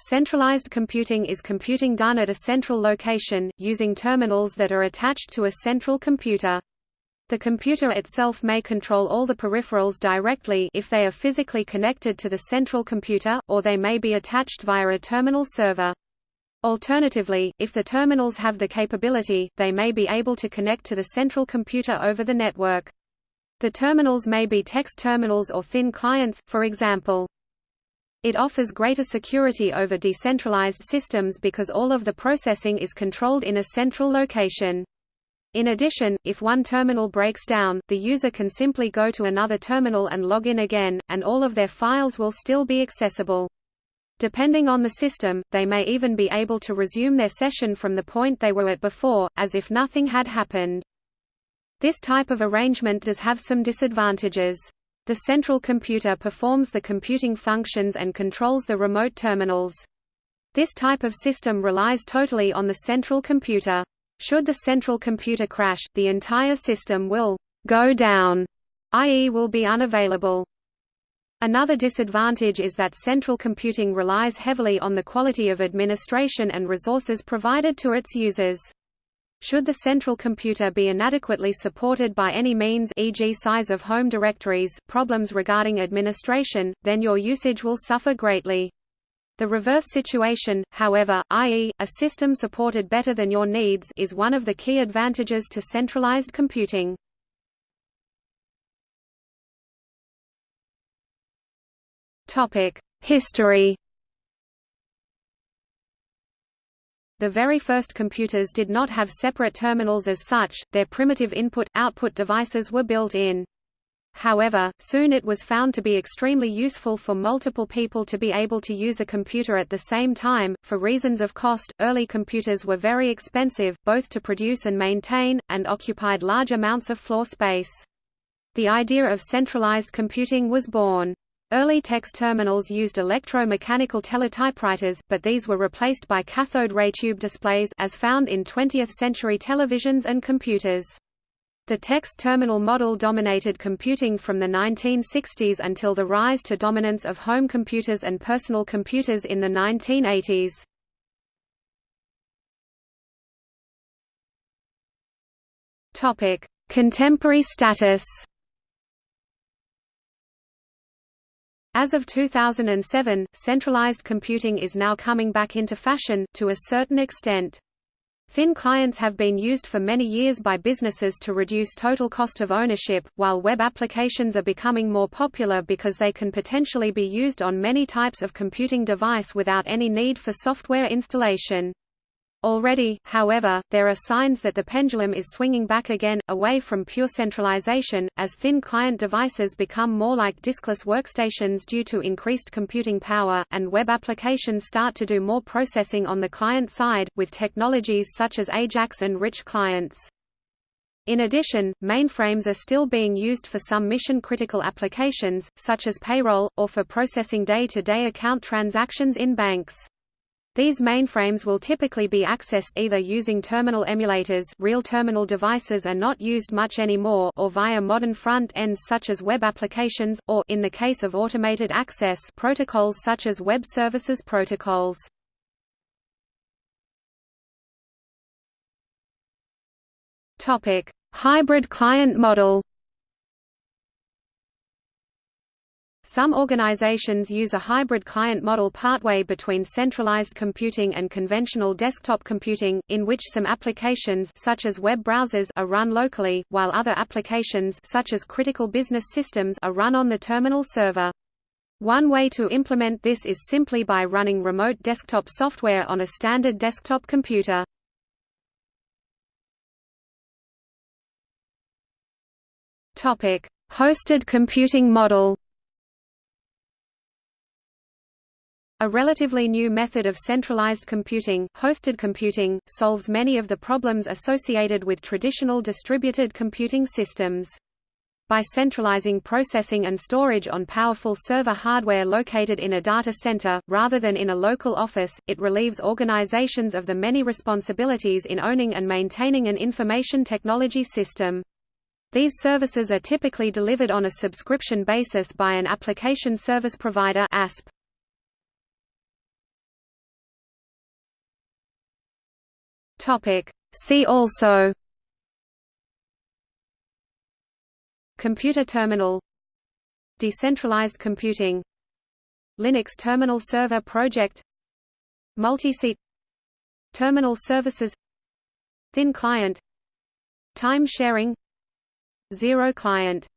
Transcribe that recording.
Centralized computing is computing done at a central location, using terminals that are attached to a central computer. The computer itself may control all the peripherals directly if they are physically connected to the central computer, or they may be attached via a terminal server. Alternatively, if the terminals have the capability, they may be able to connect to the central computer over the network. The terminals may be text terminals or thin clients, for example. It offers greater security over decentralized systems because all of the processing is controlled in a central location. In addition, if one terminal breaks down, the user can simply go to another terminal and log in again, and all of their files will still be accessible. Depending on the system, they may even be able to resume their session from the point they were at before, as if nothing had happened. This type of arrangement does have some disadvantages. The central computer performs the computing functions and controls the remote terminals. This type of system relies totally on the central computer. Should the central computer crash, the entire system will go down, i.e. will be unavailable. Another disadvantage is that central computing relies heavily on the quality of administration and resources provided to its users. Should the central computer be inadequately supported by any means e.g. size of home directories, problems regarding administration, then your usage will suffer greatly. The reverse situation, however, i.e., a system supported better than your needs is one of the key advantages to centralized computing. History The very first computers did not have separate terminals as such, their primitive input-output devices were built in. However, soon it was found to be extremely useful for multiple people to be able to use a computer at the same time. For reasons of cost, early computers were very expensive, both to produce and maintain, and occupied large amounts of floor space. The idea of centralized computing was born. Early text terminals used electro-mechanical teletypewriters, but these were replaced by cathode ray tube displays as found in 20th-century televisions and computers. The text terminal model dominated computing from the 1960s until the rise to dominance of home computers and personal computers in the 1980s. Topic: Contemporary status. As of 2007, centralized computing is now coming back into fashion, to a certain extent. Thin clients have been used for many years by businesses to reduce total cost of ownership, while web applications are becoming more popular because they can potentially be used on many types of computing device without any need for software installation. Already, however, there are signs that the pendulum is swinging back again, away from pure centralization, as thin client devices become more like diskless workstations due to increased computing power, and web applications start to do more processing on the client side, with technologies such as AJAX and rich clients. In addition, mainframes are still being used for some mission-critical applications, such as payroll, or for processing day-to-day -day account transactions in banks. These mainframes will typically be accessed either using terminal emulators real terminal devices are not used much anymore or via modern front ends such as web applications, or in the case of automated access protocols such as web services protocols. Hybrid client model Some organizations use a hybrid client model partway between centralized computing and conventional desktop computing, in which some applications such as web browsers are run locally, while other applications such as critical business systems are run on the terminal server. One way to implement this is simply by running remote desktop software on a standard desktop computer. Hosted computing model A relatively new method of centralized computing, hosted computing, solves many of the problems associated with traditional distributed computing systems. By centralizing processing and storage on powerful server hardware located in a data center, rather than in a local office, it relieves organizations of the many responsibilities in owning and maintaining an information technology system. These services are typically delivered on a subscription basis by an application service provider ASP. Topic. See also. Computer terminal. Decentralized computing. Linux Terminal Server Project. Multi-seat. Terminal services. Thin client. Time sharing. Zero client